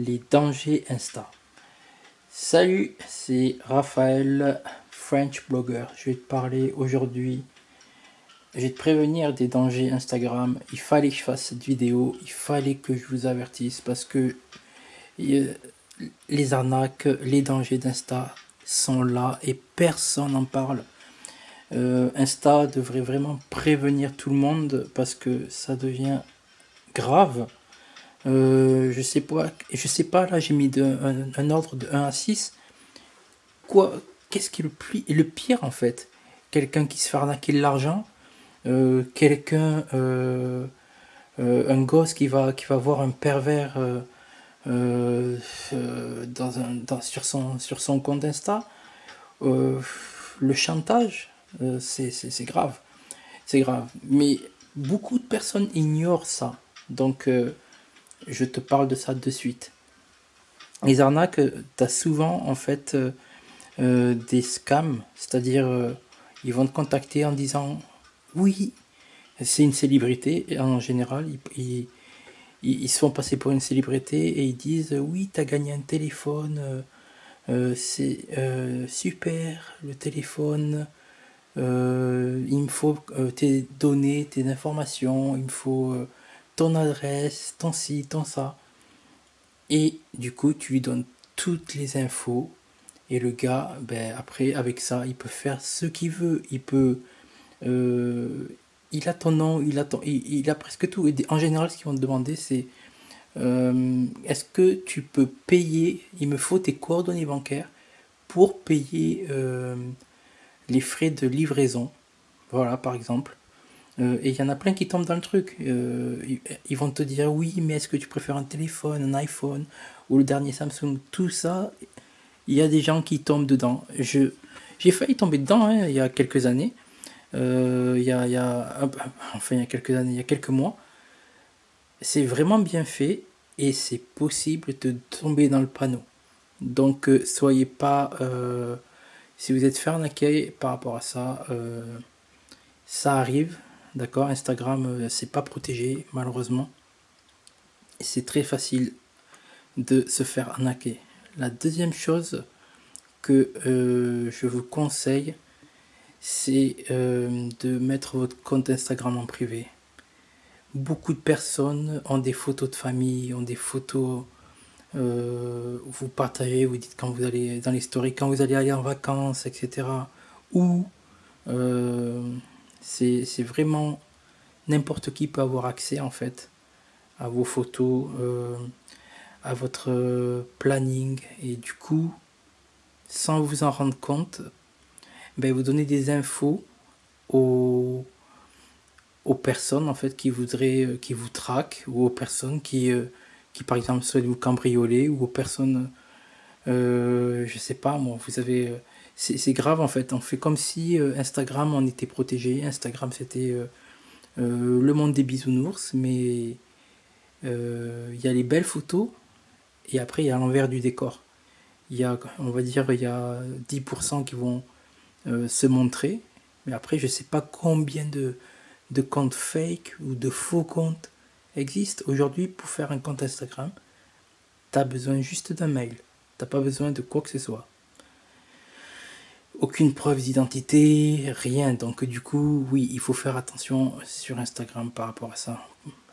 les dangers Insta. Salut, c'est Raphaël, French blogger. Je vais te parler aujourd'hui, je vais te prévenir des dangers Instagram. Il fallait que je fasse cette vidéo, il fallait que je vous avertisse parce que les arnaques, les dangers d'Insta sont là et personne n'en parle. Euh, Insta devrait vraiment prévenir tout le monde parce que ça devient grave. Euh, je sais pas, je sais pas, là j'ai mis un, ordre de 1 à 6. Quoi, qu'est-ce qui est le, plus, le pire en fait? Quelqu'un qui se fait arnaquer de l'argent, euh, quelqu'un, un gosse qui va, qui va voir un pervers dans un, sur, son, sur son compte Insta, le chantage, c'est grave. C'est grave. Mais beaucoup de personnes ignorent ça. Donc, euh, je te parle de ça de suite. Les arnaques, euh, tu as souvent en fait euh, des scams, c'est-à-dire ils vont te contacter en disant oui, c'est une célébrité, et en général, ils, ils, se font passer pour une célébrité et ils disent oui, tu as gagné un téléphone, c'est super le téléphone. il me faut tes données, tes informations, il me faut ton adresse, ton site, ton ça. Et du coup, tu lui donnes toutes les infos. Et le gars, ben, après, avec ça, il peut faire ce qu'il veut. Il peut... Euh, il a ton nom, il a, il, a presque tout. Et en général, ce qu'ils vont te demander, c'est... Euh, est-ce que tu peux payer? Il me faut tes coordonnées bancaires pour payer euh, les frais de livraison. Voilà, par exemple. Euh, et il y en a plein qui tombent dans le truc. Euh, ils vont te dire oui, mais est-ce que tu préfères un téléphone, un iPhone ou le dernier Samsung? Tout ça, il y a des gens qui tombent dedans. Je, j'ai failli tomber dedans hein, il y a quelques années. Euh, il, y a, il y a, enfin, il y a quelques années, il y a quelques mois. C'est vraiment bien fait et c'est possible de tomber dans le panneau. Donc, soyez pas. si vous êtes fait arnaquer par rapport à ça, ça arrive D'accord Instagram, euh, c'est pas protégé, malheureusement. C'est très facile de se faire arnaquer. La deuxième chose que euh, je vous conseille, c'est euh, de mettre votre compte Instagram en privé. Beaucoup de personnes ont des photos de famille, ont des photos, vous partagez, vous dites quand vous allez dans les quand vous allez aller en vacances, etc. Ou c'est vraiment n'importe qui peut avoir accès en fait à vos photos, euh, à votre planning. Et du coup, sans vous en rendre compte, ben, vous donnez des infos aux, aux personnes en fait qui voudraient, euh, qui vous traquent ou aux personnes qui, euh, qui par exemple souhaitent vous cambrioler ou aux personnes, je sais pas moi, vous avez c'est grave en fait. On fait comme si euh, Instagram on était protégé. Instagram c'était euh, euh, le monde des bisounours, mais il y a les belles photos et après il y a l'envers du décor. Il y a, on va dire, il y a 10% qui vont se montrer, mais après je sais pas combien de, comptes fake ou de faux comptes existent. Aujourd'hui, pour faire un compte Instagram, tu as besoin juste d'un mail. T'as pas besoin de quoi que ce soit aucune preuve d'identité, rien. Donc du coup, oui, il faut faire attention sur Instagram par rapport à ça.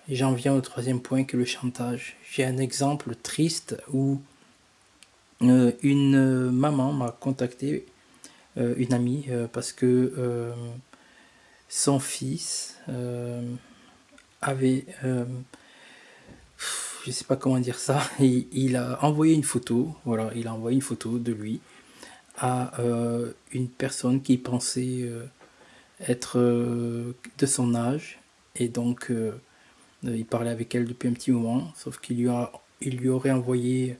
J'en viens au troisième point que le chantage. J'ai un exemple triste où euh, une maman m'a contacté, euh, une amie, euh, parce que son fils avait, je sais pas comment dire ça, il a envoyé une photo, voilà, il a envoyé une photo de lui à euh, une personne qui pensait euh, être euh, de son âge. Et donc il parlait avec elle depuis un petit moment sauf qu'il lui, a, il lui aurait envoyé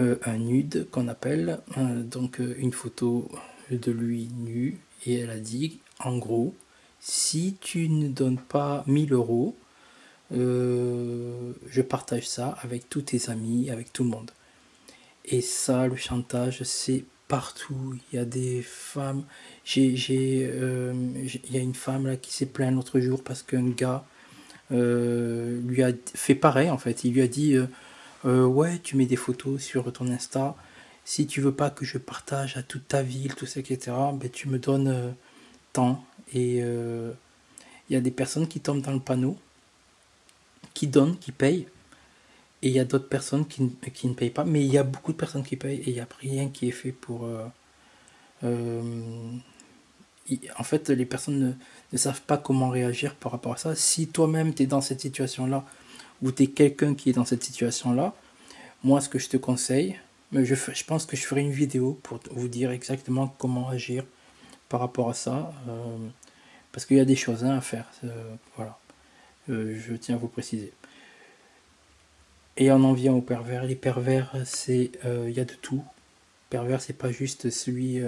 un nude qu'on appelle. Donc une photo de lui nu. Et elle a dit en gros si tu ne donnes pas 1000 euros je partage ça avec tous tes amis avec tout le monde. Et ça le chantage c'est partout. Il y a des femmes. J'ai, euh, il y a une femme qui s'est plainte l'autre jour parce qu'un gars euh, lui a fait pareil en fait. Il lui a dit ouais, tu mets des photos sur ton Insta. Si tu veux pas que je partage à toute ta ville, tout ça, etc., ben, tu me donnes tant. Et il y a des personnes qui tombent dans le panneau, qui donnent, qui payent. Et il y a d'autres personnes qui, qui, ne payent pas. Mais il y a beaucoup de personnes qui payent et il n'y a rien qui est fait pour en fait, les personnes ne, savent pas comment réagir par rapport à ça. Si toi-même, tu es dans cette situation-là, ou tu es quelqu'un qui est dans cette situation-là, moi, ce que je te conseille, je, je pense que je ferai une vidéo pour vous dire exactement comment agir par rapport à ça. Euh, parce qu'il y a des choses hein, à faire. Euh, voilà. Euh, je tiens à vous préciser. Et on en vient aux pervers. Les pervers, c'est il y a de tout. Pervers, c'est pas juste celui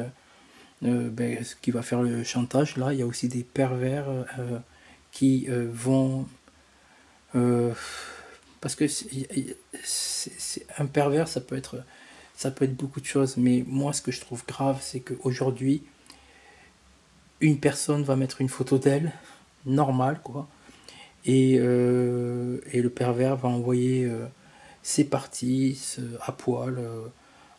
euh, ben, ce qui va faire le chantage. Là, il y a aussi des pervers euh, qui euh, vont... parce que un pervers, ça peut être ça peut être beaucoup de choses, mais moi ce que je trouve grave, c'est qu'aujourd'hui, une personne va mettre une photo d'elle, normale quoi, et, et, le pervers va envoyer ses parties à poil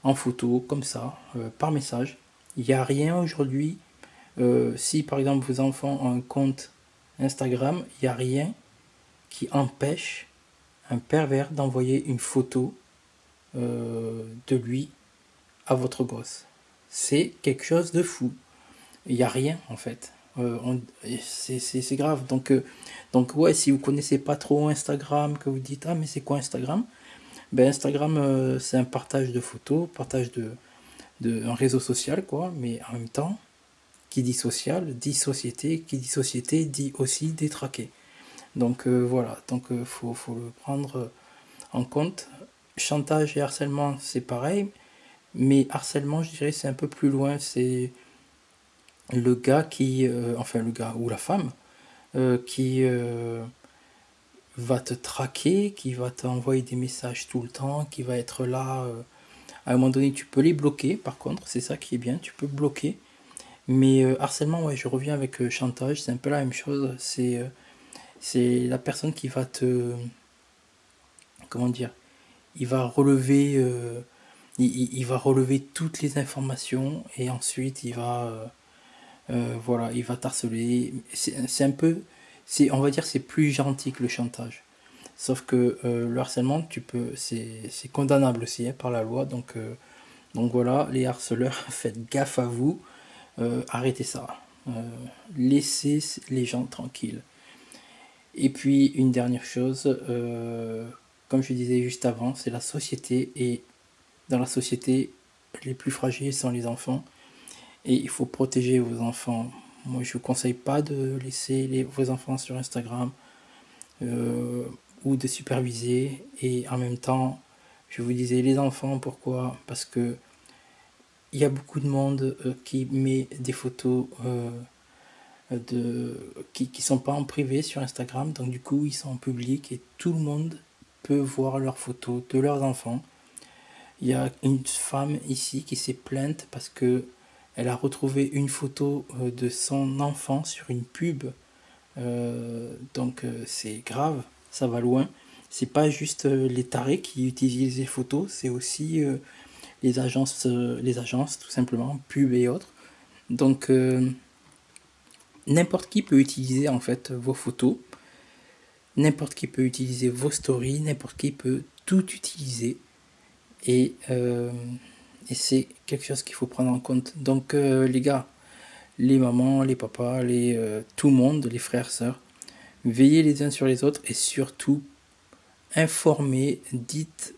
en photo, comme ça, par message. Il n'y a rien aujourd'hui. Euh, si par exemple vos enfants ont un compte Instagram, il n'y a rien qui empêche un pervers d'envoyer une photo euh, de lui à votre gosse. C'est quelque chose de fou. Il n'y a rien en fait. Euh, c'est grave. Donc, donc ouais, si vous connaissez pas trop Instagram, que vous dites ah mais c'est quoi Instagram? Ben Instagram c'est un partage de photos, partage de, de, un réseau social, quoi, mais en même temps, qui dit social, dit société, qui dit société, dit aussi détraqué. Donc euh, voilà, donc euh, faut, faut, le prendre en compte. Chantage et harcèlement, c'est pareil, mais harcèlement, je dirais, c'est un peu plus loin. C'est le gars qui, euh, enfin le gars ou la femme, qui va te traquer, qui va t'envoyer des messages tout le temps, qui va être là à un moment donné, tu peux les bloquer, par contre, c'est ça qui est bien, tu peux bloquer. Mais euh, harcèlement, ouais, je reviens avec euh, chantage, c'est un peu la même chose. C'est euh, c'est la personne qui va te. Comment dire Il va relever. Il, va relever toutes les informations et ensuite il va. Voilà, il va t'harceler. C'est un peu. On va dire c'est plus gentil que le chantage. Sauf que euh, le harcèlement, tu peux, c'est condamnable aussi hein, par la loi. Donc, euh, donc voilà, les harceleurs, faites gaffe à vous. Euh, arrêtez ça. laissez les gens tranquilles. Et puis une dernière chose, comme je disais juste avant, c'est la société. Et dans la société, les plus fragiles sont les enfants. Et il faut protéger vos enfants. Moi, je ne vous conseille pas de laisser vos enfants sur Instagram ou de superviser. Et en même temps je vous disais les enfants pourquoi? Parce que il y a beaucoup de monde euh, qui met des photos euh, de qui, qui sont pas en privé sur Instagram. Donc du coup ils sont en public et tout le monde peut voir leurs photos de leurs enfants. Il y a une femme ici qui s'est plainte parce que elle a retrouvé une photo euh, de son enfant sur une pub donc c'est grave ça va loin. C'est pas juste euh, les tarés qui utilisent les photos, c'est aussi euh, les agences, euh, les agences tout simplement, pub et autres. Donc n'importe qui peut utiliser en fait vos photos, n'importe qui peut utiliser vos stories, n'importe qui peut tout utiliser. Et, et c'est quelque chose qu'il faut prendre en compte. Donc les gars, les mamans, les papas, les, tout le monde, les frères, sœurs, veillez les uns sur les autres et surtout informez, dites,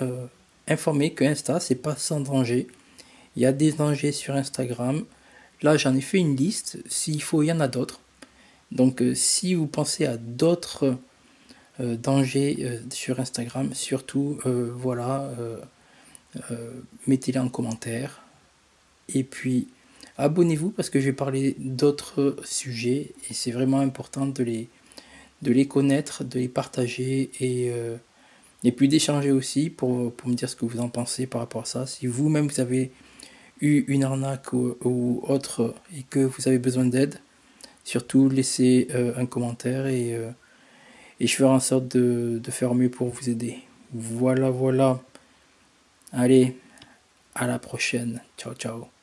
euh, informez que Insta c'est pas sans danger. Il y a des dangers sur Instagram. Là j'en ai fait une liste. S'il faut, il y en a d'autres. Donc euh, si vous pensez à d'autres euh, dangers sur Instagram, surtout voilà, mettez-les en commentaire. Et puis abonnez-vous parce que je vais parler d'autres sujets et c'est vraiment important de les, connaître, de les partager et, euh, puis d'échanger aussi pour, me dire ce que vous en pensez par rapport à ça. Si vous-même vous avez eu une arnaque ou, autre et que vous avez besoin d'aide, surtout laissez euh, un commentaire et, euh, je ferai en sorte de faire mieux pour vous aider. Voilà, voilà. Allez, à la prochaine. Ciao, ciao.